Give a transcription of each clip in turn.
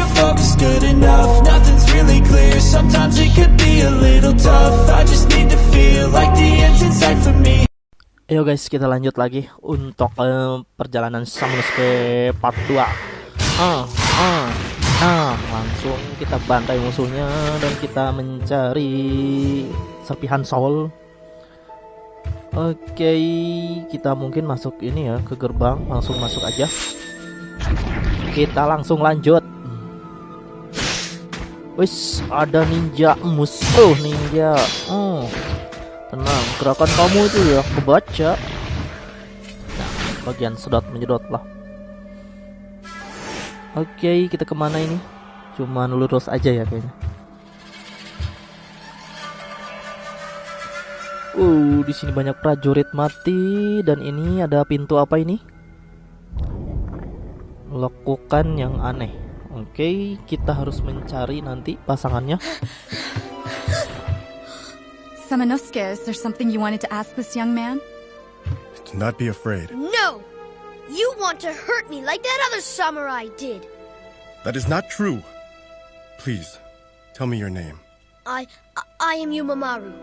your focus good enough. Nothing's really clear. Sometimes it could be a little tough. I just need to feel like the end's in sight for me. Ayo guys kita lanjut lagi untuk uh, perjalanan Samunosuke part 2 ah, ah, ah, Langsung kita bantai musuhnya dan kita mencari serpihan soul Oke kita mungkin masuk ini ya ke gerbang. Langsung masuk aja. Kita langsung lanjut Wis ada ninja musuh ninja oh Tenang, gerakan kamu itu ya kebaca. Nah, bagian sedot menyedot lah. Oke, kita ke mana ini? Cuman lurus aja ya kayaknya. Uh, di sini banyak prajurit mati dan ini ada pintu apa ini? Lakukan yang aneh. Oke, kita harus mencari nanti pasangannya. Samanosuke, is there something you wanted to ask this young man? Do not be afraid. No! You want to hurt me like that other samurai did. That is not true. Please, tell me your name. I, I, I am Yumamaru.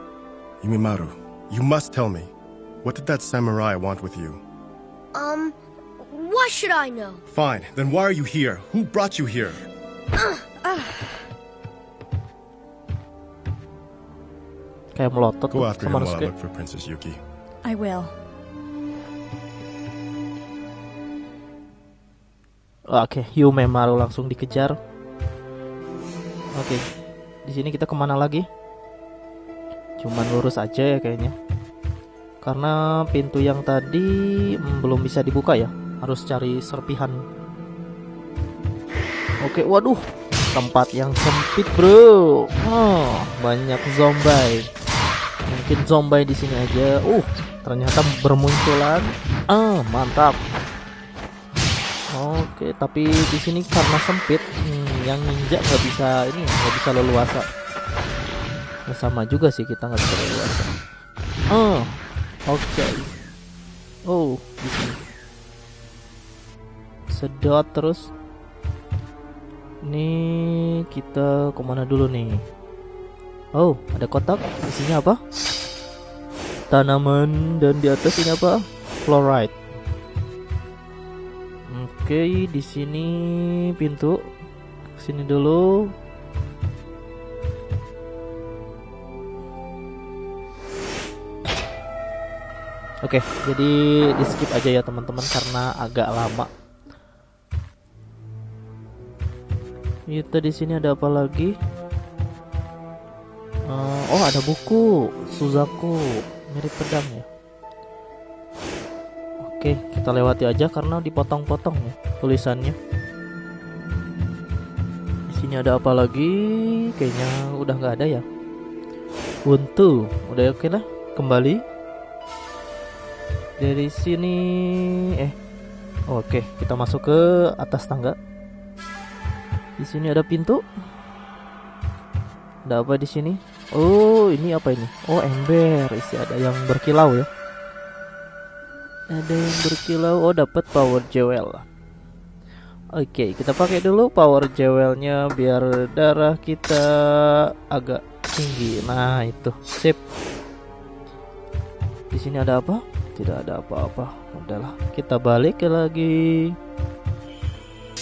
Yumimaru, you must tell me. What did that samurai want with you? Um, why should I know? Fine, then why are you here? Who brought you here? Kayak melotot Go after him while I look for Princess Yuki. I will. Oke, Yumemaru langsung dikejar. Oke, di sini kita ke mana lagi? Cuman lurus aja ya kayaknya. Karena pintu yang tadi mm, belum bisa dibuka ya, harus cari serpihan. Oke, waduh, tempat yang sempit bro. Oh, banyak zombie. Mungkin zombie di sini aja. Uh, ternyata bermunculan. Ah, mantap. Oke, tapi di sini karena sempit, hmm, yang ninja nggak bisa ini nggak bisa leluasa. Ya, sama juga sih kita nggak bisa leluasa. Oh, oke. Oh, di sini. Sedot terus. Ini kita ke mana dulu nih? Oh, ada kotak. Isinya apa? Tanaman dan di atas ini apa? Fluoride. Oke, di sini pintu. Sini dulu. Oke, jadi di skip aja ya teman-teman karena agak lama. Itu di sini ada apa lagi? Eh, oh, ada buku Suzaku, mirip pedang ya. Oke, kita lewati aja karena dipotong-potong ya tulisannya. Di sini ada apa lagi? Kayaknya udah nggak ada ya. Buntu, udah oke lah. Kembali dari sini. Eh, oke, kita masuk ke atas tangga. Di sini ada pintu. Ada apa di sini? Oh, ini apa ini? Oh, ember. Isi ada yang berkilau ya. Ada yang berkilau. Oh, dapat power jewel. Oke, kita pakai dulu power jewelnya biar darah kita agak tinggi. Nah, itu. Sip. Di sini ada apa? Tidak ada apa-apa. Udahlah, kita balik lagi.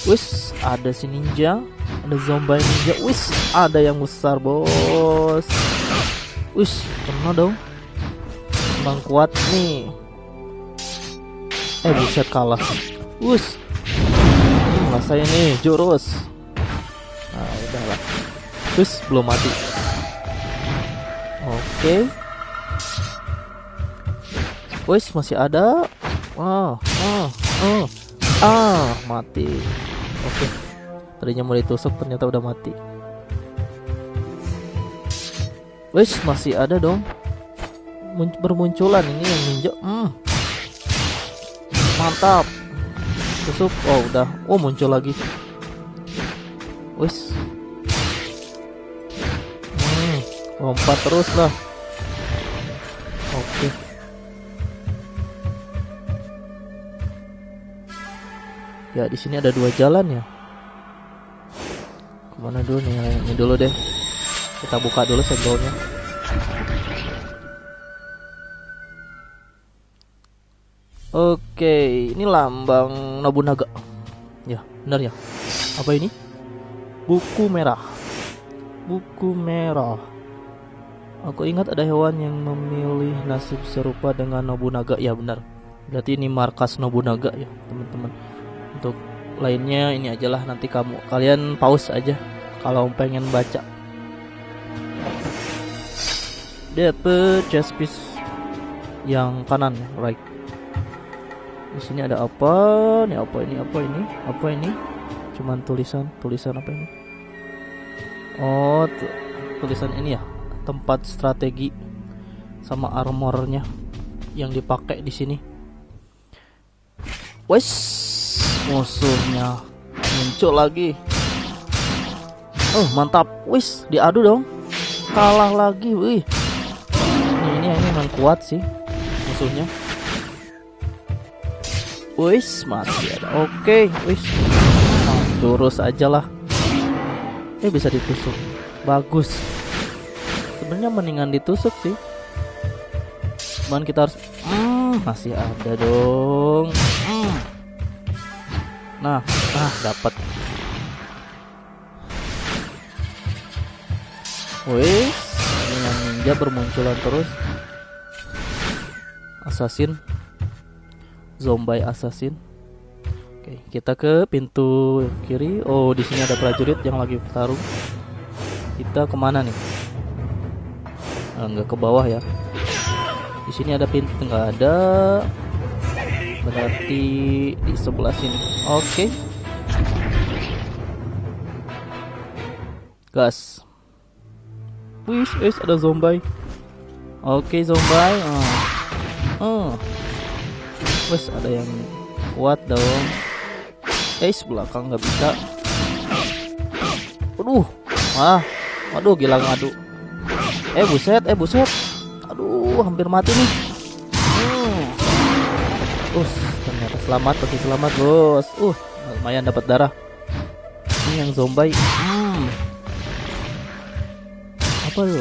Wis, ada si ninja, ada zombie ninja. Wis, ada yang besar, Bos. Wis, kena dong. Emang kuat nih. Eh, buset kalah. Wis. Hmm, rasain nih, jurus. Nah, udahlah. Wis, belum mati. Oke. Wis, masih ada. Ah, ah, ah. Ah, mati. Oke. Tadinya mau ditusuk ternyata udah mati. Wis, masih ada dong. Mun- bermunculan ini yang ninja. Hmm. Mantap. Tusuk. Oh, udah. Oh, muncul lagi. Wis. Hmm, lompat terus lah. Ya, di sini ada dua jalan ya. mana dulu nih? Ini dulu deh. Kita buka dulu senggolnya. Oke ini lambang Nobunaga. Ya benar ya. Apa ini? Buku merah. Buku merah. Aku ingat ada hewan yang memilih nasib serupa dengan Nobunaga. Ya benar. Berarti ini markas Nobunaga ya teman-teman untuk lainnya ini ajalah nanti kamu kalian pause aja kalau pengen baca. Dapet chest piece yang kanan right. Di sini ada apa? Ini apa ini? Apa ini? Apa ini? Cuman tulisan tulisan apa ini? Oh tulisan ini ya tempat strategi sama armornya yang dipakai di sini. Wes musuhnya. Muncul lagi. Oh mantap. Wis diadu dong. Kalah lagi wih. Ini ini, ini memang kuat sih musuhnya. Wis masih ada. Oke wis. Jurus aja lah. Eh bisa ditusuk. Bagus. Sebenarnya mendingan ditusuk sih. Cuman kita harus hmm, masih ada dong. Hmm. Nah, nah dapat. Wih, dengan ninja bermunculan terus. Assassin. Zombie assassin. Oke, kita ke pintu kiri. Oh, di sini ada prajurit yang lagi bertarung. Kita ke mana nih? Enggak ke bawah ya. Di sini ada pintu nggak ada berarti di sebelah sini. Oke. Gas. Wis wis ada zombie. Oke zombie. Oh. oh wis ada yang kuat dong. Eh belakang nggak bisa. Aduh. Ah. Aduh gila ngadu eh buset eh buset. Aduh hampir mati nih Uh, ternyata selamat, pasti selamat bos. Uh, lumayan dapat darah. Ini yang zombie. Hmm. Apa lo?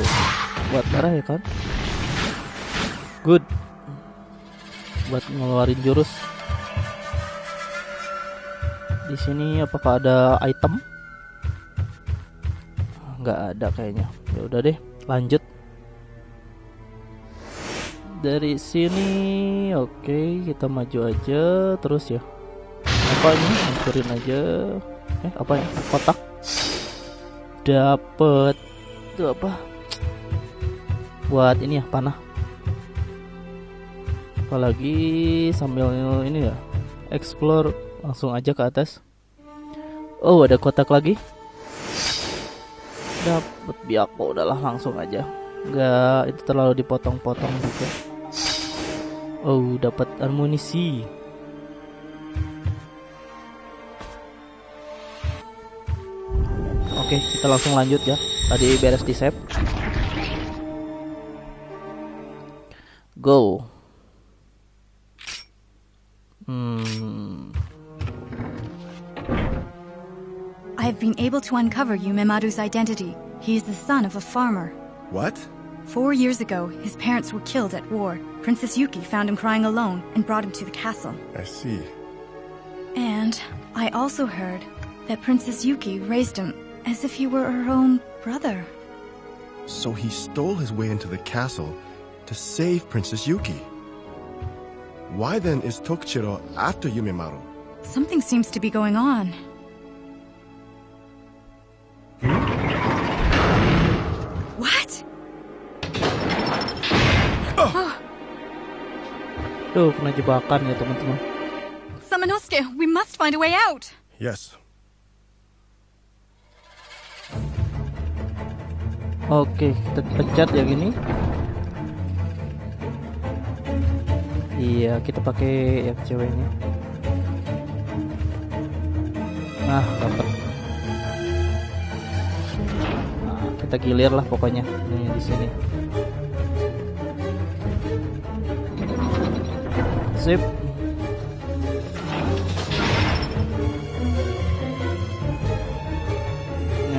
Buat darah ya kan? Good. Buat ngeluarin jurus. Di sini apakah ada item? Nggak ada kayaknya. Ya udah deh, lanjut dari sini. Oke kita maju aja. Terus ya. Apa ini? Hancurin aja. Eh apa ya? Kotak. Dapet. Itu apa? Buat ini ya panah. Apalagi sambil ini ya. Explore. Langsung aja ke atas. Oh ada kotak lagi. Dapet. Biako udahlah langsung aja. Nggak itu terlalu dipotong-potong juga Oh, dapat amunisi. Oke, kita langsung lanjut ya. Tadi beres di save. Go. Hmm. I have been able to uncover Yumemaru's identity. He is the son of a farmer. What? Four years ago, his parents were killed at war. Princess Yuki found him crying alone and brought him to the castle. I see. And I also heard that Princess Yuki raised him as if he were her own brother. So he stole his way into the castle to save Princess Yuki. Why then is Tokuchiro after Yumemaru? Something seems to be going on. Tuh, kena jebakan ya teman-teman. Samanosuke, we must find a way out. Yes. Oke, kita pencet yang ini. Iya, kita pakai yang ceweknya. Nah, dapat. Nah, kita gilir lah pokoknya. Nih di sini. Sip.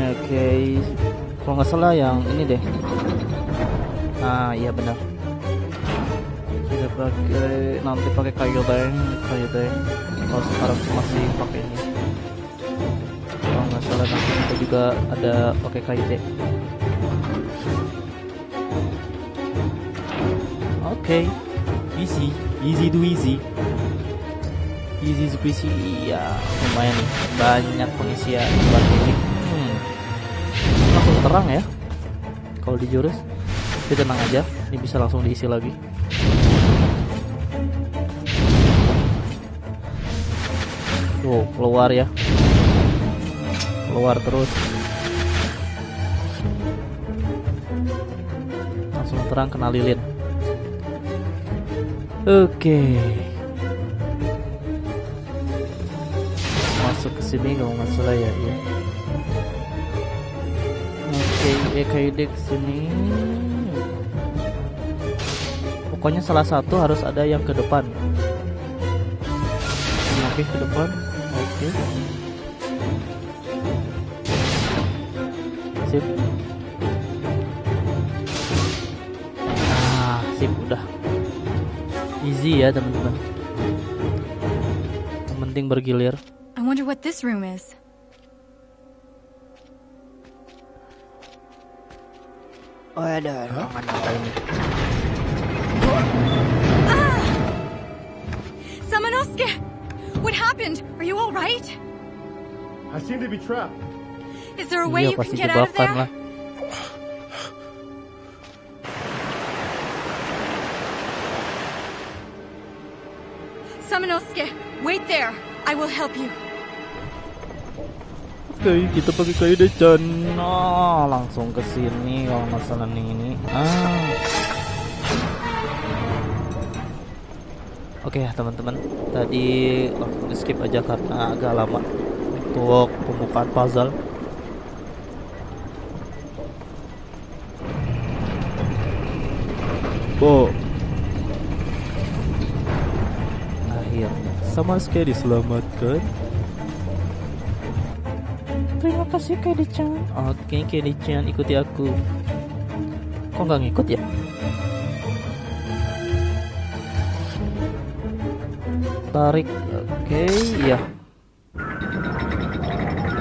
Oke. Oke, kalau nggak salah yang ini deh. Ah iya benar. Kita pakai nanti pakai kayu deng, kayu deng. Kalau sekarang masih pakai ini. Kalau nggak salah nanti kita juga ada pakai kayu deh. Oke, easy, easy to easy. Easy squishy, iya lumayan nih, banyak pengisian buat ini. Hmm. Langsung terang ya, kalau di jurus. Tapi tenang aja, ini bisa langsung diisi lagi. Tuh, keluar ya. Keluar terus. Langsung terang kena lilin. Oke. Masuk ke sini kalau nggak salah ya, ya. Oke, EKID ke sini. Pokoknya salah satu harus ada yang ke depan. Oke, ke depan. Oke. Sip. Easy ya, teman-teman. Yang penting bergilir. I wonder what this room is. Oh, ada ruangan apa ini? Samanosuke! What happened? Are you alright? I seem to be trapped. Is there a way Iya, you can get out of there? lah. Samanosuke, wait there. I will help you. Oke, kita pakai kayu deh, Chan. Nah, langsung ke sini kalau masalah nih ini. Ah. Oke ya teman-teman, tadi langsung di skip aja karena agak lama untuk pembukaan puzzle. Oh. Akhirnya sama sekali diselamatkan. Terima kasih Kedi-chan. Oke Kedi-chan ikuti aku. Kok nggak ngikut ya? Tarik. Oke, iya.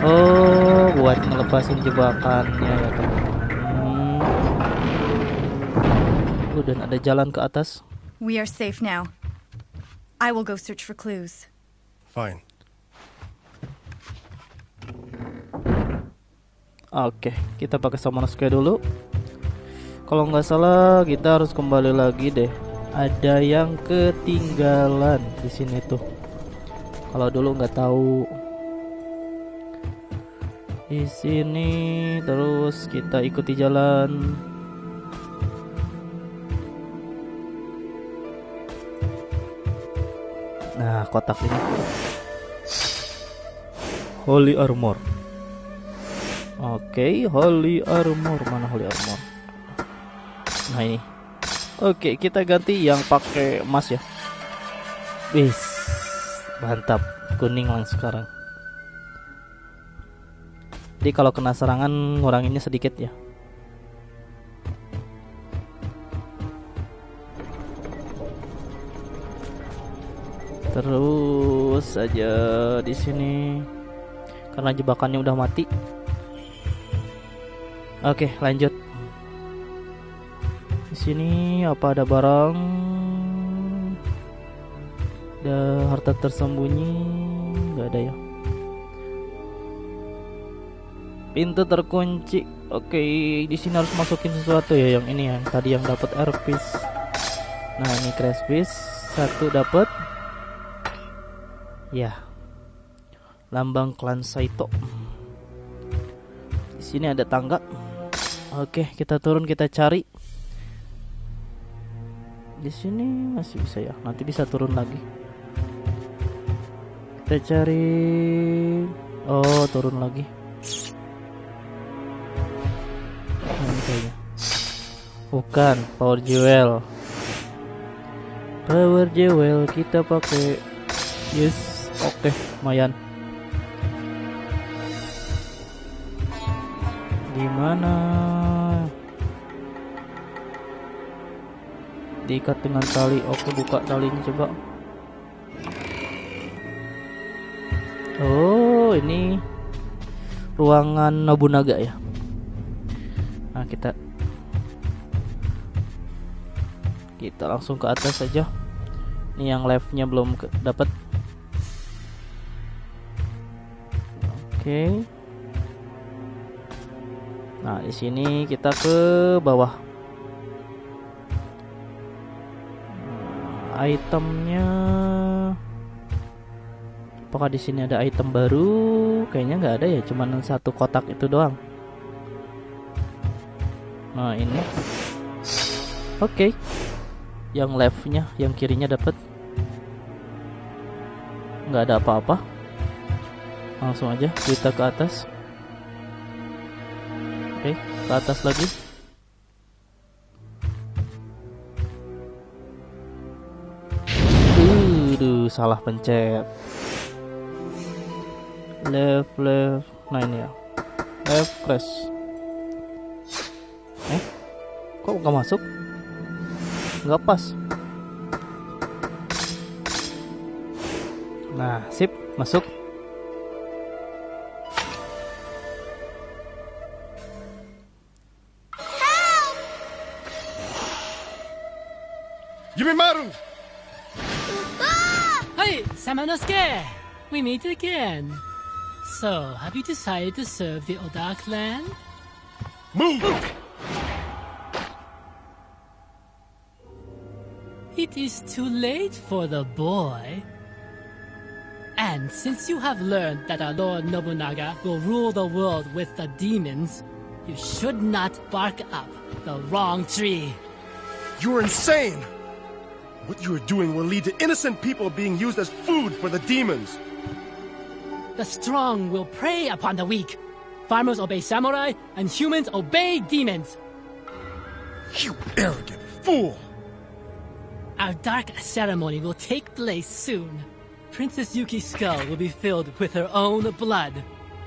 Oh, buat ngelepasin jebakannya ya teman-teman. Hmm. Oh, dan ada jalan ke atas. We are safe now. I will go search for clues. Fine. Oke, kita pakai Samanosuke dulu. Kalau nggak salah, kita harus kembali lagi deh. Ada yang ketinggalan di sini tuh. Kalau dulu nggak tahu. Di sini terus kita ikuti jalan. Nah, kotak ini. Holy Armor. Oke, Holy Armor mana Holy Armor? Nah ini. Oke, kita ganti yang pakai emas ya. Wis, mantap. Kuning langsung sekarang. Jadi kalau kena serangan nguranginnya sedikit ya. Terus saja di sini karena jebakannya udah mati. Oke, lanjut. Di sini apa ada barang? Ada harta tersembunyi? Gak ada ya. Pintu terkunci. Oke, di sini harus masukin sesuatu ya yang ini yang tadi yang dapat air piece. Nah, ini crash piece satu dapat. Ya. Lambang klan Saito. Di sini ada tangga. Oke, kita turun kita cari. Di sini masih bisa ya. Nanti bisa turun lagi. Kita cari. Oh, turun lagi. Nah, ini. Bukan, power jewel. Power jewel kita pakai. Yes, oke, lumayan. Gimana? Diikat dengan tali. Oke, buka talinya coba. Oh, ini ruangan Nobunaga ya. Nah, kita kita langsung ke atas saja. Ini yang live-nya belum dapat. Oke. Nah, di sini kita ke bawah. Nah, itemnya Apakah di sini ada item baru? Kayaknya nggak ada ya, cuman satu kotak itu doang. Nah ini, oke, okay. yang leftnya, yang kirinya dapat, nggak ada apa-apa. Langsung aja kita ke atas. Oke, ke atas lagi. Aduh, salah pencet. Left left. Nah ini ya. Left crash. Eh kok nggak masuk? Nggak pas. Nah sip masuk Yumimaru! Hey, Samanosuke! We meet again. So, have you decided to serve the Oda clan? Move! It is too late for the boy. And since you have learned that our Lord Nobunaga will rule the world with the demons, you should not bark up the wrong tree. You are insane! What you are doing will lead to innocent people being used as food for the demons. The strong will prey upon the weak. Farmers obey samurai, and humans obey demons. You arrogant fool! Our dark ceremony will take place soon. Princess Yuki's skull will be filled with her own blood.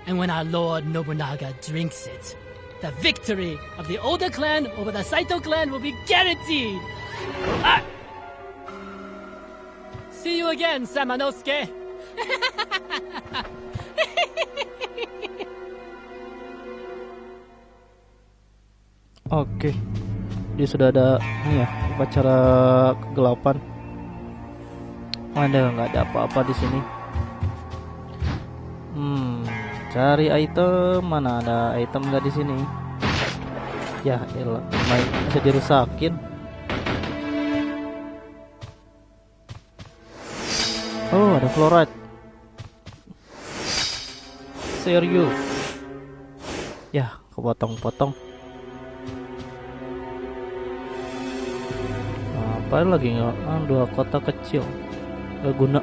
And when our Lord Nobunaga drinks it, the victory of the Oda clan over the Saito clan will be guaranteed! Ah! See you again, Samanosuke! Oke. Dia sudah ada ini ya, upacara kegelapan. Ada nggak ada apa-apa di sini. Hmm, cari item mana ada item nggak di sini? Ya, elah, bisa dirusakin. Oh, ada fluoride. Serius. Ya, kepotong-potong. apa lagi nggak? Ah, dua kota kecil. Gak guna.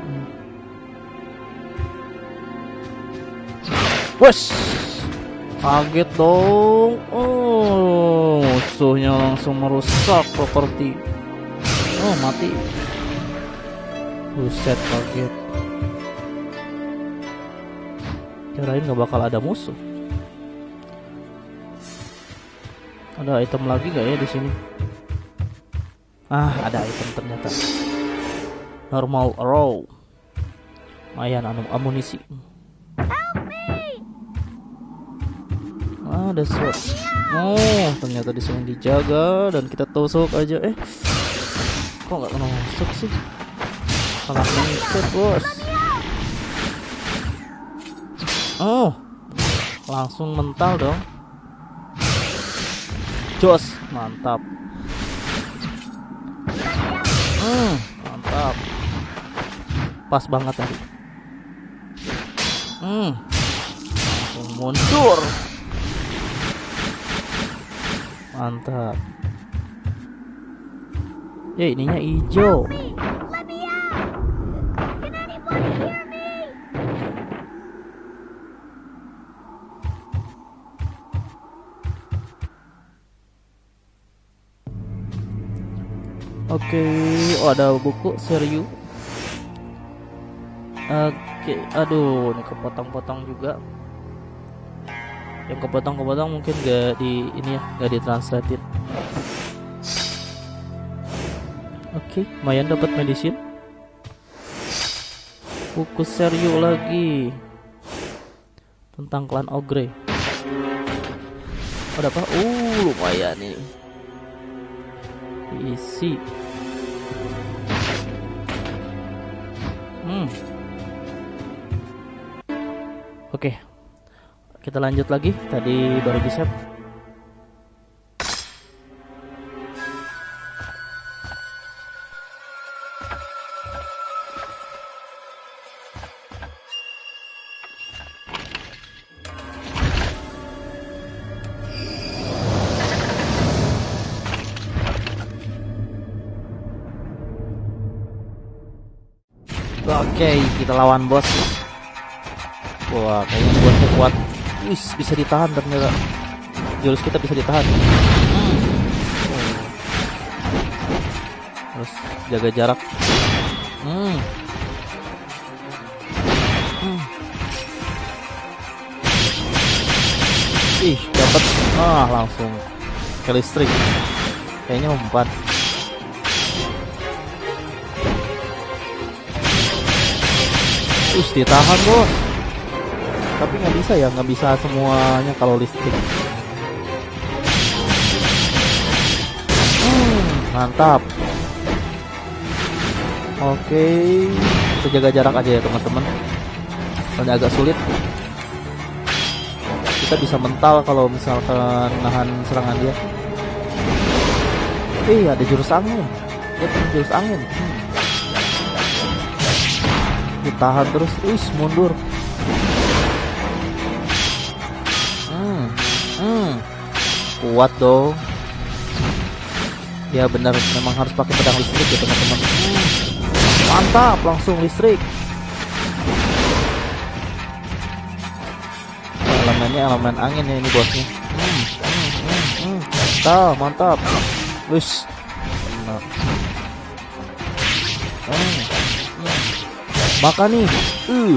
Wes! Kaget dong. Oh musuhnya langsung merusak properti. Oh mati buset kaget kirain nggak bakal ada musuh ada item lagi gak ya di sini Ah, ada item ternyata. Normal row. Lumayan anu amunisi. Ah, ada sword. Oh, ternyata di sini dijaga dan kita tusuk aja. Eh, kok nggak kena masuk sih? Salah mencet bos. Oh, langsung mental dong. Jos, mantap. Hmm, mantap. Pas banget tadi. Hmm. Langsung mundur. Mantap. Ya ininya hijau. Oke, okay. oh ada buku serius. Oke, okay. aduh, ini kepotong-potong juga. yang kepotong-kepotong mungkin gak di ini ya gak ditranslatein oke lumayan dapat medicine buku serius lagi tentang klan ogre ada apa uh lumayan nih isi hmm. Oke. Kita lanjut lagi. Tadi baru bisa kita lawan bos. Wah, kayaknya bosnya kuat. Wis, bisa ditahan ternyata. Jurus kita bisa ditahan. Hmm. Terus jaga jarak. Hmm. Hmm. Ih, dapat. Ah, langsung ke listrik. Kayaknya mempan. Us ditahan bos. Tapi nggak bisa ya nggak bisa semuanya kalau listrik. Hmm, Mantap. Oke Kita jaga jarak aja ya teman-teman. Soalnya agak sulit. Kita bisa mental kalau misalkan nahan serangan dia. Eh ada jurus angin. Dia jurus angin. Hmm ditahan terus is mundur. Hmm, hmm. kuat dong. Ya benar. Memang harus pakai pedang listrik ya teman-teman. Mantap langsung listrik. Elemennya elemen angin ya ini bosnya. Hmm, hmm, hmm, hmm. mantap mantap. Wis Makan nih. Uh.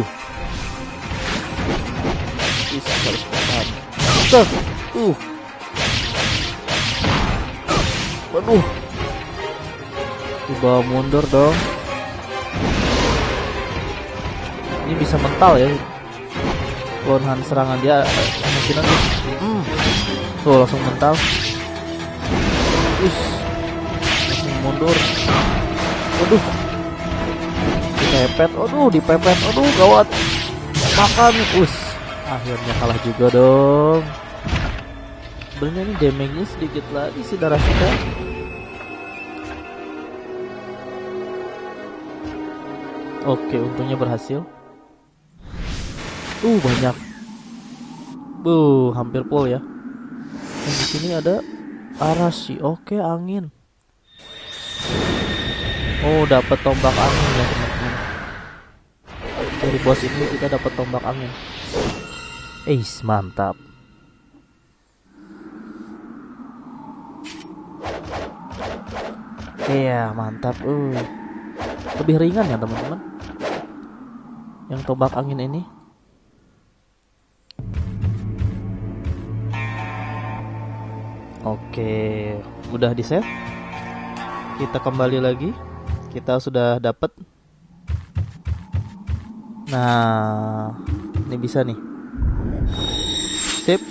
Bisa harus makan. Tuh. Uh. Waduh. Coba mundur dong. Ini bisa mental ya. Lonhan serangan dia kemungkinan hmm. Tuh langsung mental. Us. Langsung mundur. Waduh dipepet aduh dipepet aduh gawat. Makan. Us. Akhirnya kalah juga dong. Sebenarnya ini damage-nya sedikit lagi sih darah kita. Oke untungnya berhasil. Uh banyak. Uh hampir full ya. Dan di sini ada arashi oke angin. Oh dapat tombak angin ya dari bos ini kita dapat tombak angin. Eis mantap. Iya mantap uh. Lebih ringan ya teman-teman? Yang tombak angin ini? Oke Udah di save Kita kembali lagi. Kita sudah dapat Nah, ini bisa nih. Sip.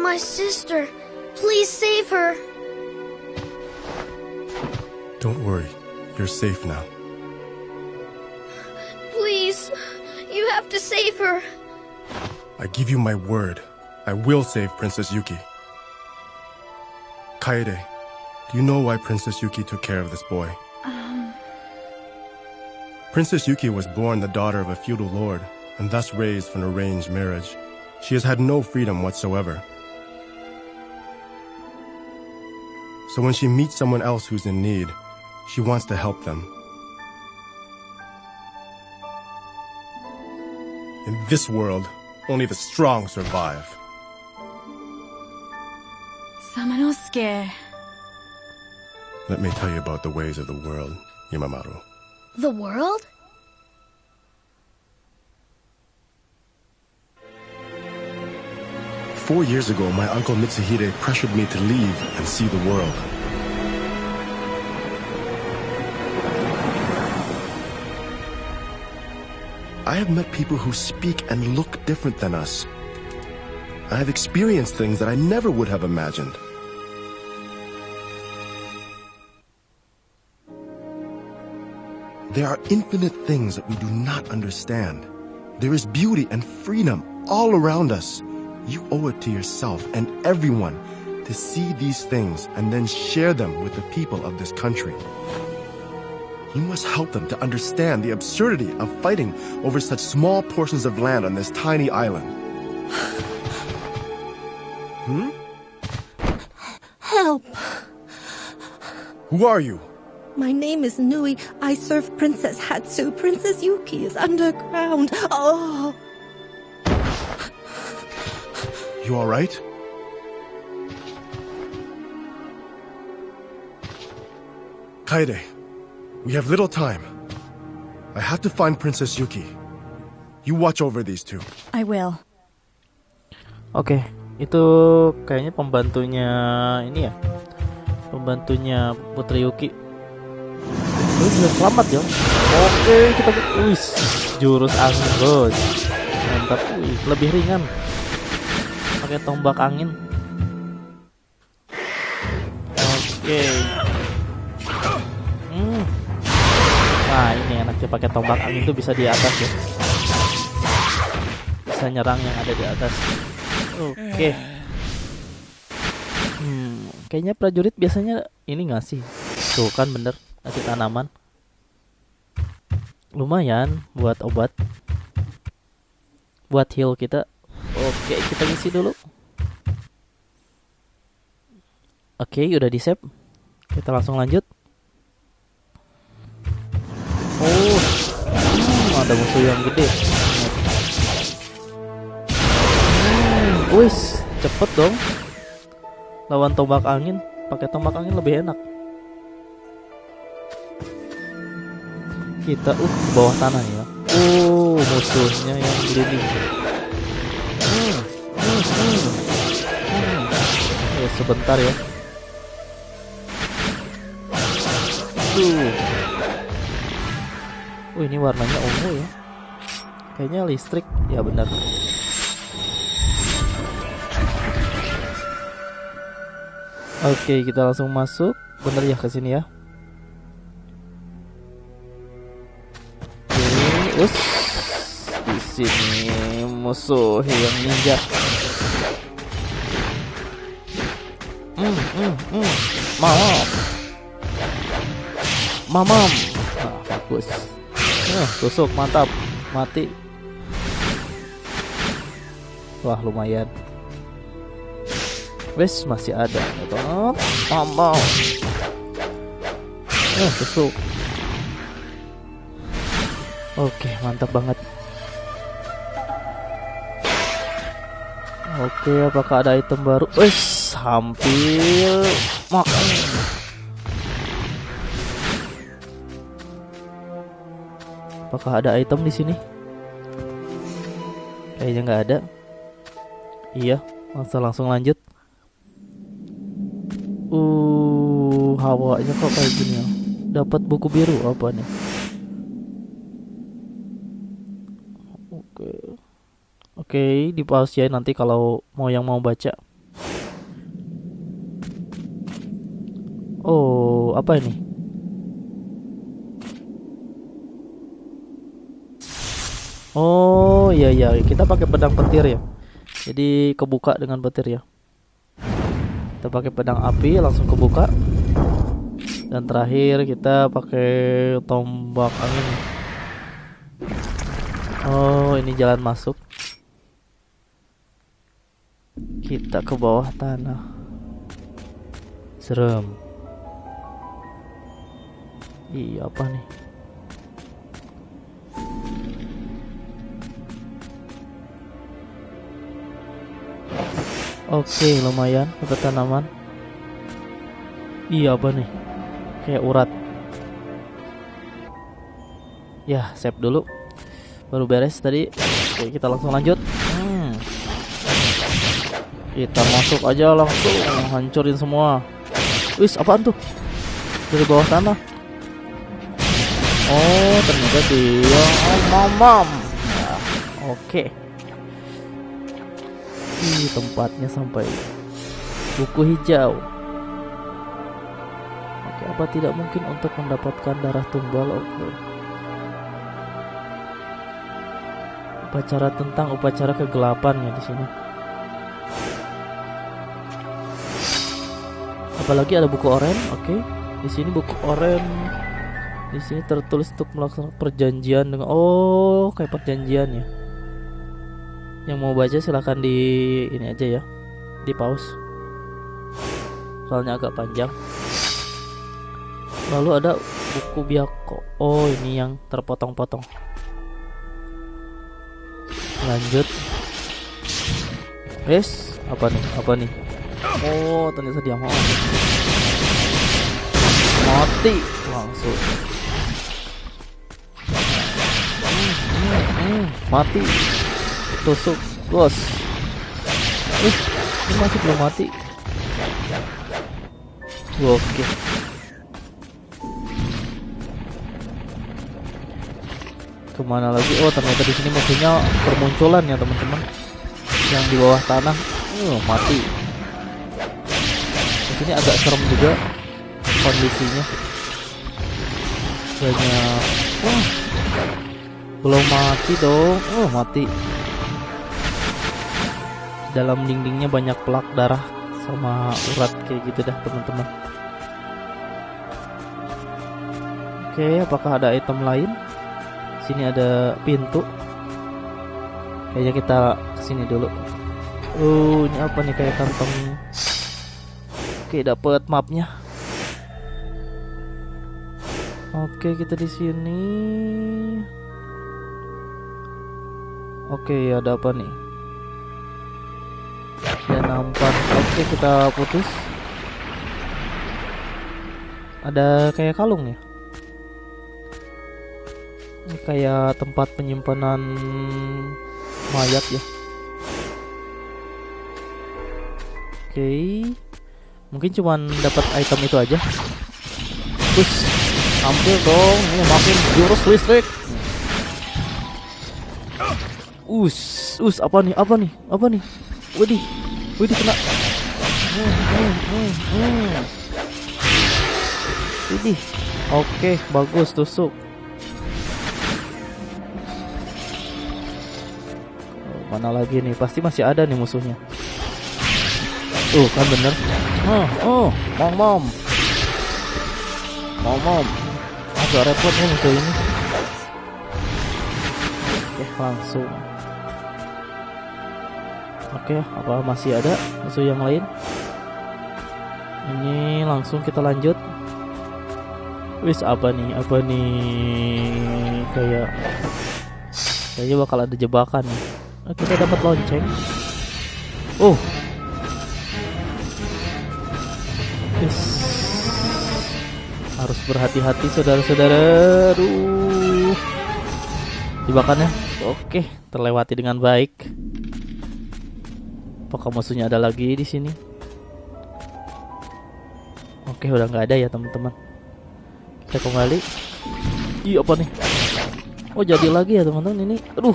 My sister. Please save her. Don't worry. You're safe now. Please. You have to save her. I give you my word. I will save Princess Yuki. Kaede, do you know why Princess Yuki took care of this boy? Um, Princess Yuki was born the daughter of a feudal lord and thus raised for an arranged marriage. She has had no freedom whatsoever. So when she meets someone else who's in need, she wants to help them. In this world, only the strong survive. Samanosuke. Let me tell you about the ways of the world, Yamamaru. The world? Four years ago, my uncle Mitsuhide pressured me to leave and see the world. I have met people who speak and look different than us. I have experienced things that I never would have imagined. There are infinite things that we do not understand. There is beauty and freedom all around us. You owe it to yourself and everyone to see these things and then share them with the people of this country. You must help them to understand the absurdity of fighting over such small portions of land on this tiny island. hmm? Help! Who are you? My name is Nui. I serve Princess Hatsu. Princess Yuki is underground. Oh! You alright? Kaede, we have little time. I have to find Princess Yuki. You watch over these two. I will. Oke, itu kayaknya pembantunya ini ya. Pembantunya Putri Yuki. Lu bisa selamat ya. Oke, kita wis jurus angin, Bos. Mantap. Wih, lebih ringan. Pakai tombak angin. Oke. Hmm. Nah, ini enaknya pakai tombak angin tuh bisa di atas ya. Bisa nyerang yang ada di atas. Oke. Hmm, kayaknya prajurit biasanya ini ngasih. Tuh kan bener, ngasih tanaman. Lumayan buat obat. Buat heal kita. Oke, kita ngisi dulu. Oke, udah di save. Kita langsung lanjut. Oh, hmm, ada musuh yang gede. Hmm, cepet dong. Lawan tombak angin, pakai tombak angin lebih enak. Kita uh bawah tanah ya. Oh, musuhnya yang gliding. Hmm. Ya, sebentar ya. Tuh. Oh, ini warnanya ungu ya. Kayaknya listrik. Ya benar. Oke, kita langsung masuk. Bener ya ke sini ya. Oke, us. Di sini musuh yang ninja. Hmm, hmm, hmm. Mamam. Mamam. Nah, bagus. Nah, tusuk mantap. Mati. Wah, lumayan. Wes masih ada. Tetap. Mamam. Nah, tusuk. Oke, mantap banget. Oke, apakah ada item baru? Wes, hampir makan. Apakah ada item di sini? Kayaknya nggak ada. Iya, langsung langsung lanjut. Uh, hawanya kok kayak gini ya? Dapat buku biru apa nih? Oke. Oke, di pause ya nanti kalau mau yang mau baca. Oh, apa ini? Oh, iya iya, kita pakai pedang petir ya. Jadi kebuka dengan petir ya. Kita pakai pedang api langsung kebuka. Dan terakhir kita pakai tombak angin. Oh, ini jalan masuk. Kita ke bawah tanah. Serem iya apa nih? Oke lumayan untuk tanaman. Iya apa nih? Kayak urat. Ya save dulu. Baru beres tadi. Oke kita langsung lanjut. Hmm. kita masuk aja langsung hancurin semua. Wis apaan tuh? Dari bawah tanah. Oh, ternyata dia oh, mamam. Nah, oke. Ih, tempatnya sampai buku hijau. Oke, apa tidak mungkin untuk mendapatkan darah tumbal? Oke. Upacara tentang upacara kegelapan ya di sini. Apalagi ada buku oren, oke. Di sini buku oren. Di sini tertulis untuk melaksanakan perjanjian dengan oh, kayak perjanjian ya. Yang mau baca silahkan di ini aja ya. Di pause. Soalnya agak panjang. Lalu ada buku biako. Oh, ini yang terpotong-potong. Lanjut. Yes, apa nih? Apa nih? Oh, ternyata dia mau. Mati langsung. Mati. Tusuk, bos. Eh, ini masih belum mati. Oke. Ke mana lagi? Oh, ternyata di sini musuhnya permunculan ya teman-teman. Yang di bawah tanah, uh, mati. Di sini agak serem juga kondisinya. Banyak. Wah, belum mati dong. Oh, mati. Dalam dindingnya banyak pelak darah sama urat kayak gitu dah teman-teman. Oke, apakah ada item lain? Sini ada pintu. Kayaknya kita ke sini dulu. Oh, ini apa nih kayak kantong? Oke, dapat mapnya. Oke, kita di sini. Oke, ada apa nih? Ya nampak. Oke, kita putus. Ada kayak kalung ya? Ini kayak tempat penyimpanan mayat ya. Oke. Mungkin cuman dapat item itu aja. Terus hampir dong, ini makin jurus listrik. Us, us apa nih? Apa nih? Apa nih? Widih. Widih kena. Widih. Oke, bagus tusuk. Mana lagi nih? Pasti masih ada nih musuhnya. Tuh kan bener. Oh, oh, mom mom. Mom mom. Agak repot nih musuh ini. Oke, langsung. Oke, apa masih ada musuh yang lain? Ini langsung kita lanjut. Wis apa nih? Apa nih? Kayak kayaknya bakal ada jebakan. Nah, kita dapat lonceng. Oh. Yes. Harus berhati-hati saudara-saudara. Aduh. Jebakannya. Oke, terlewati dengan baik. Apakah musuhnya ada lagi di sini? Oke, udah nggak ada ya teman-teman. Kita kembali. Iya apa nih? Oh jadi lagi ya teman-teman ini. Aduh,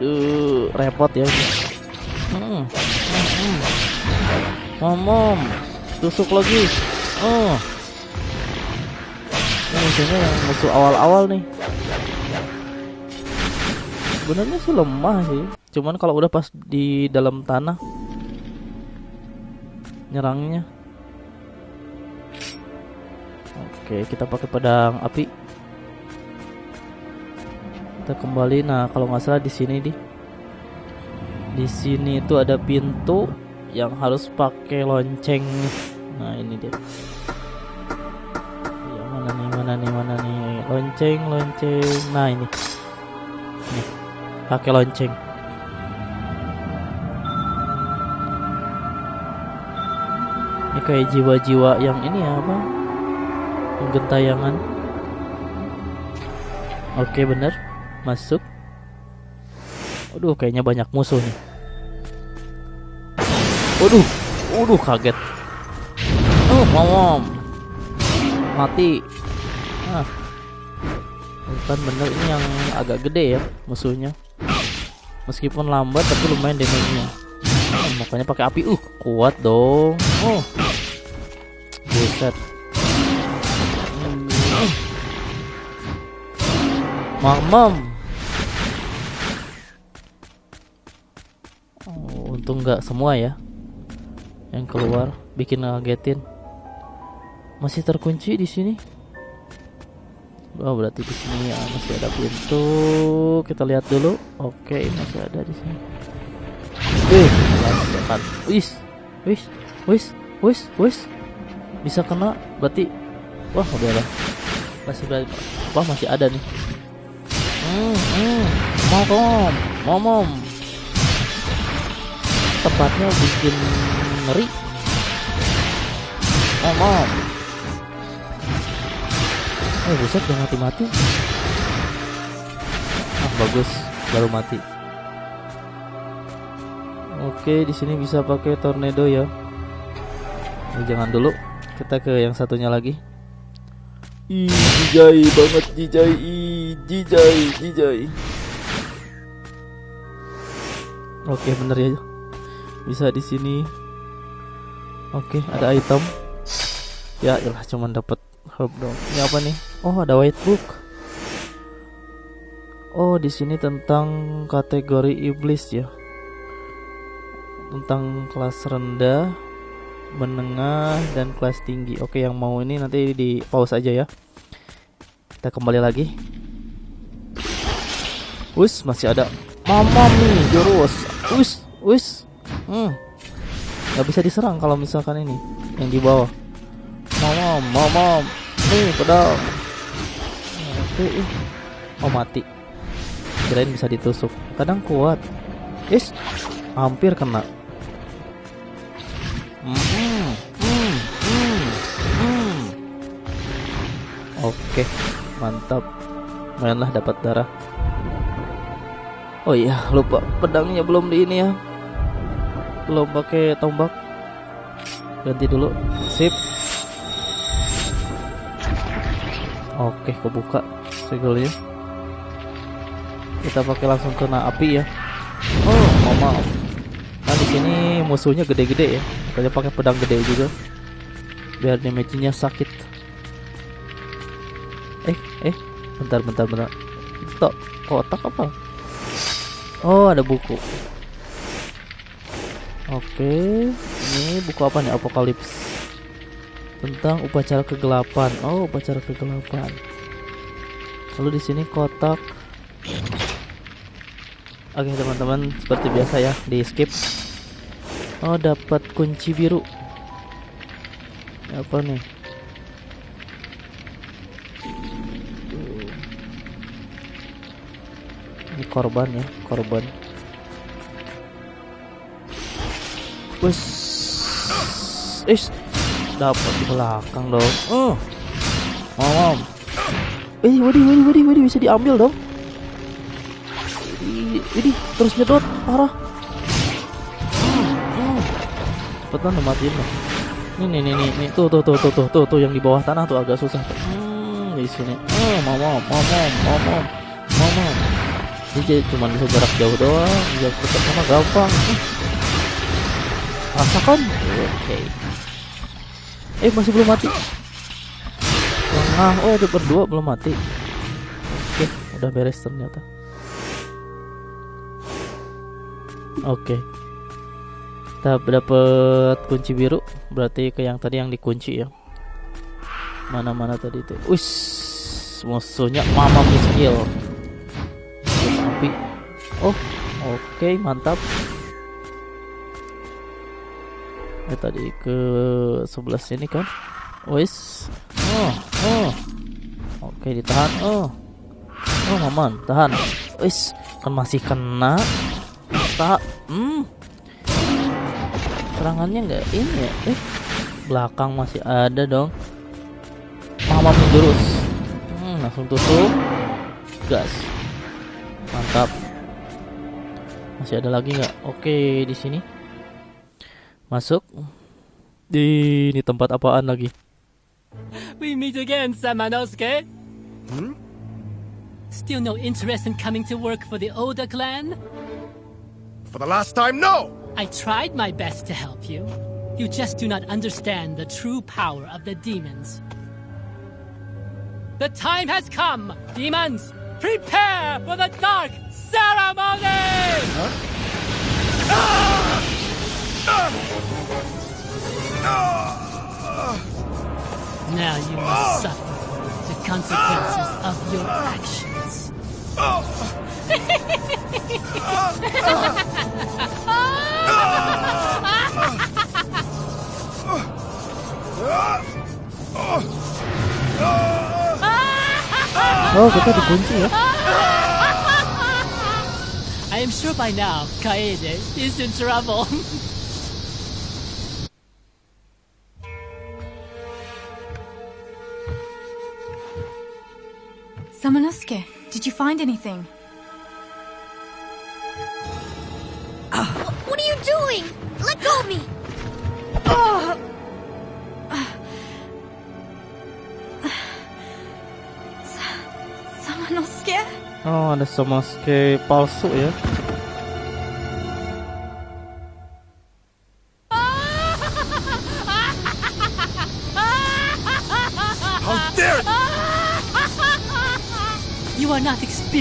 Duh, repot ya. Hmm. Hmm. Mom, tusuk lagi. Oh. Ini musuhnya yang musuh awal-awal nih. Sebenarnya sih lemah sih. Cuman kalau udah pas di dalam tanah nyerangnya. Oke, kita pakai pedang api. Kita kembali. Nah kalau nggak salah di sini di. Di sini itu ada pintu yang harus pakai lonceng. Nah ini dia. Ya, mana nih mana nih mana nih? Lonceng lonceng. Nah ini pakai lonceng. Kayak jiwa-jiwa yang ini ya apa? Yang gentayangan. Oke bener masuk. Waduh kayaknya banyak musuh nih. Waduh Waduh kaget. Oh mom Mati. Ah. Bukan bener ini yang agak gede ya musuhnya Meskipun lambat tapi lumayan damage-nya. Oh, Makanya pakai api. Uh kuat dong. Oh. Buset. Mamam oh, Untung nggak semua ya Yang keluar Bikin ngagetin. Masih terkunci di sini Oh berarti di sini ya masih ada pintu. Kita lihat dulu. Oke masih ada di sini. Wih, kan. Wis, wis, wis, wis, wis. Bisa kena. Berarti, wah udahlah. Masih wah masih ada nih. Hmm, hmm. Momom, momom. Tempatnya bikin ngeri. Momom. Eh buset udah mati-mati. Ah bagus baru mati. Oke di sini bisa pakai tornado ya. Ini jangan dulu Kita ke yang satunya lagi. Ih jijai banget jijai. Ih jijai jijai. Oke bener ya. Bisa di sini. Oke ada item. Ya ilah cuman dapat herb dong. Ini apa nih oh ada white book. Oh di sini tentang kategori iblis ya. Tentang kelas rendah menengah dan kelas tinggi. Oke yang mau ini nanti di pause aja ya. Kita kembali lagi. Wus masih ada. Mama nih jurus Wus wus hmm. Nggak bisa diserang kalau misalkan ini yang di bawah. Mama, mama, nih pedang. Oke, oh mati. Kirain bisa ditusuk. Kadang kuat. Is, hampir kena. Mm -hmm. Oke, mantap. Mainlah dapat darah. Oh iya, lupa pedangnya belum di ini ya. Belum pakai tombak. Ganti dulu. Sip. Oke, kebuka segelnya. Kita pakai langsung kena api ya. Oh, maaf. Nah di sini musuhnya gede-gede ya. Kita pakai pedang gede juga. Biar damage-nya sakit. Eh, eh, bentar, bentar, bentar. Itu kotak apa? Oh, ada buku. Oke, ini buku apa nih? Apokalips tentang upacara kegelapan. Oh, upacara kegelapan. Lalu di sini kotak. Oke, teman-teman, seperti biasa ya, di skip. Oh, dapat kunci biru. Apa nih? Ini korban ya, korban. Wes, is dapat di belakang dong oh mom eh wadih wadih wadih wadih bisa diambil dong. Ini terus nyedot parah. Cepetan matiin lah ini nih nih nih tuh tuh tuh tuh tuh tuh tuh yang di bawah tanah tuh agak susah. Hmm, di sini. Mom mom mom mom mom ini cuma bisa jarak jauh doang jarak dekat sama gampang. Rasakan? Oke. Okay. Eh masih belum mati Tengah. Oh ada berdua belum mati. Oke udah beres ternyata. Oke. Kita dapat kunci biru. Berarti ke yang tadi yang dikunci ya. Mana-mana tadi itu. Wis Musuhnya mama skill api Oh oke mantap. Eh tadi ke sebelah sini kan wis. Oh oh. Oke ditahan. Oh. Oh maman tahan. Wis. Kan masih kena. Tak hmm. Serangannya nggak ini ya? Eh belakang masih ada dong. Mama menjurus. Hmm, langsung tusuk gas. Mantap. Masih ada lagi nggak? Oke di sini. Masuk. Di ini tempat apaan lagi We meet again, Samanosuke. Hmm? Still no interest in coming to work for the Oda clan? For the last time, no! I tried my best to help you. You just do not understand the true power of the demons. The time has come, demons! Prepare for the dark ceremony! Ah! Ah! Ah! Now you must suffer the consequences of your actions. oh kita dikunci ya I am sure by now Kaede is in trouble. Samanosuke, did you find anything? What are you doing? Let go of me! Samanosuke? oh ada sama ske palsu ya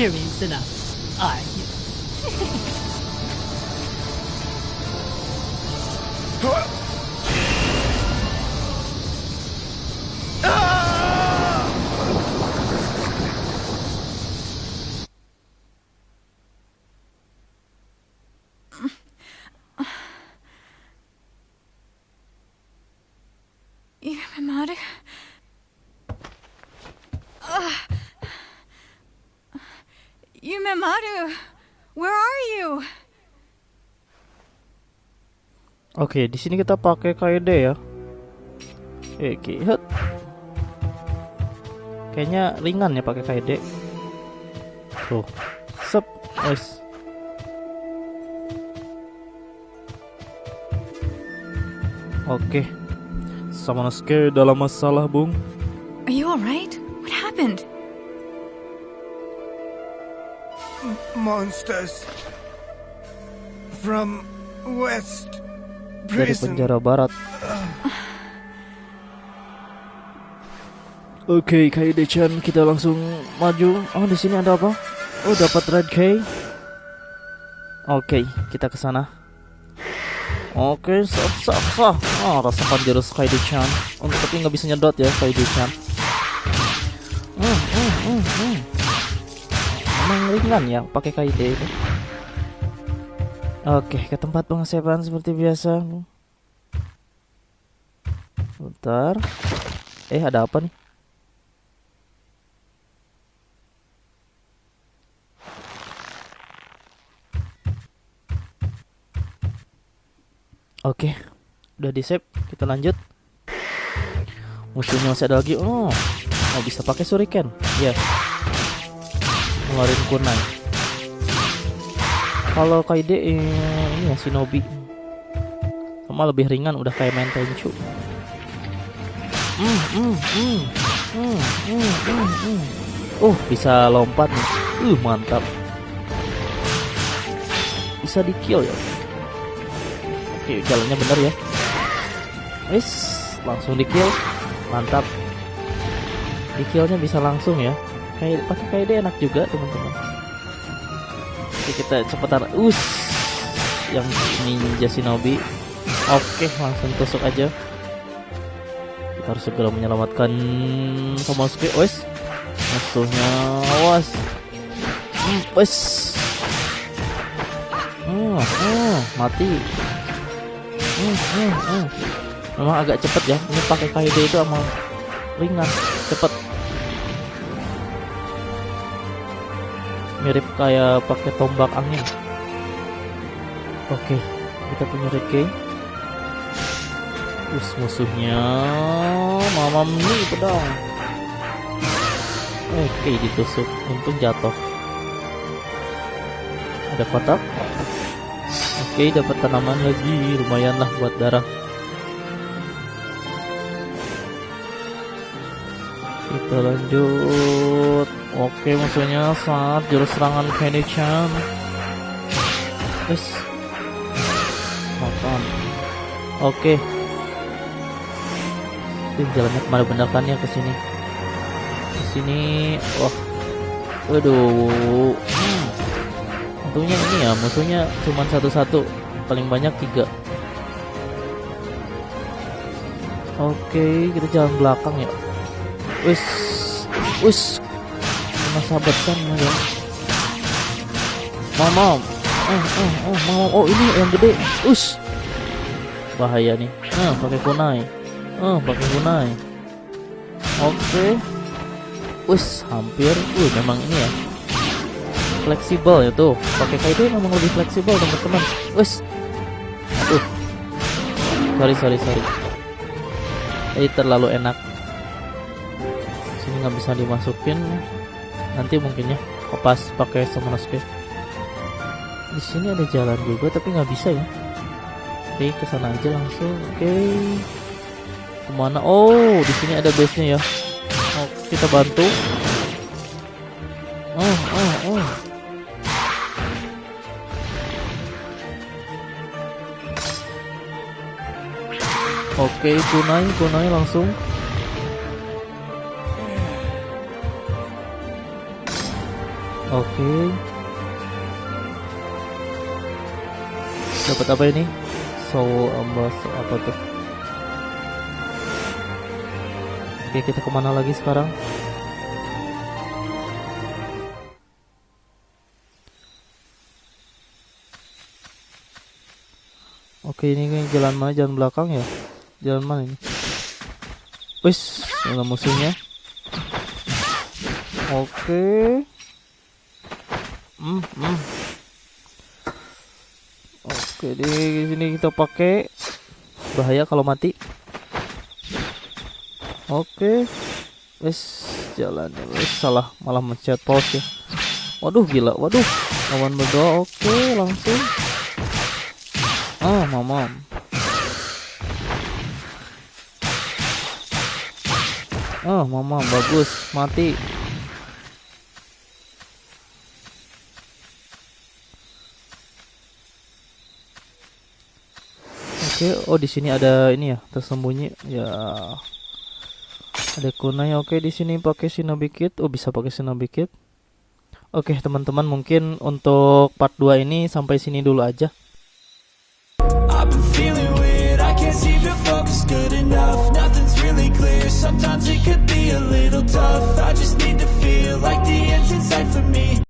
experienced enough, are you? Yumemaru? Yumemaru, where are you? Oke, di sini kita pakai KD ya. Oke, hut. Kayaknya ringan ya pakai KD. Tuh. Sep, wes. Oke. Samanosuke dalam masalah, Bung. Are you alright? What happened? Monsters from West Dari penjara barat. Oke, Kaide-chan, kita langsung maju. Oh, di sini ada apa? Oh, dapat red key. Oke, kita ke sana. Oke, sah, sah, sah. Oh, rasakan jurus Kaide-chan. Oh, tapi nggak bisa nyedot ya, Kaide-chan. Hmm, hmm, hmm, hmm. Ringan ya pakai Kaide itu. Oke, ke tempat pengesepan seperti biasa. Bentar. Eh, ada apa nih? Oke, udah di save. Kita lanjut. Musuhnya masih ada lagi. Oh, mau bisa pakai shuriken. Ya. Ngeluarin kunai. Kalau Kaide eh, ini ya Shinobi. Sama lebih ringan udah kayak main Tenchu. Hmm, hmm, hmm, hmm, hmm, hmm, hmm. Uh, bisa lompat nih. Uh, mantap. Bisa di kill ya. Oke, jalannya bener ya. Wis, langsung di kill. Mantap. Di killnya bisa langsung ya. Kayak pakai KD enak juga, teman-teman. Oke, kita cepetan. Us. Yang ninja shinobi. Oke, langsung tusuk aja. Kita harus segera menyelamatkan Tomosuke. Wes. Musuhnya awas. Hmm, wes. Hmm, hmm, mati. Hmm, hmm, hmm. Memang agak cepet ya. Ini pakai KD itu sama ringan, cepet. Mirip kayak pakai tombak angin. Oke, kita punya red key. Us musuhnya Mamam nih pedang. Oke ditusuk. Untung jatuh. Ada kotak? Oke dapat tanaman lagi. Lumayan lah buat darah. Kita lanjut Oke musuhnya saat jurus serangan Kenny-chan Yes. Makan. Oke. Ini jalannya ke mana bener ke sini Ke sini Wah. Waduh. Hmm. Untungnya ini ya musuhnya cuma satu-satu. Paling banyak tiga. Oke kita jalan belakang ya. Wis. Wis Kena sahabat kan ya Mama Oh, oh, oh, mau oh ini yang gede. Us. Bahaya nih. Ah, pakai kunai. Ah, pakai kunai. Oke. Us, hampir. Uh, memang ini ya. Fleksibel ya tuh. Pakai itu memang lebih fleksibel teman-teman. Us. Aduh. Sorry, sorry, sorry. Ini terlalu enak. Sini nggak bisa dimasukin. Nanti mungkin ya. Pas pakai Summoner's di sini ada jalan juga tapi nggak bisa ya. Oke ke sana aja langsung. Oke. Ke mana? Oh di sini ada base nya ya. Oh kita bantu. Oh oh oh. Oke, kunai, kunai langsung. Oke. dapat apa ini? Soul ambas apa tuh? Oke kita ke mana lagi sekarang? Oke ini jalan mana? Jalan belakang ya? Jalan mana ini? Wis ada musuhnya. Oke hmm, hmm. Oke, di sini kita pakai bahaya kalau mati. Oke. Wes jalan wes salah malah mencet pause ya. Waduh gila, waduh. Lawan berdoa oke langsung. Oh, mamam. Oh, mamam bagus, mati. Oke, oh di sini ada ini ya, tersembunyi. Ya. Ada kunai. Oke, di sini pakai shinobi kit. Oh, bisa pakai shinobi kit. Oke, teman-teman, mungkin untuk part 2 ini sampai sini dulu aja. Sometimes it could be a little tough I just need to feel like the end's in for me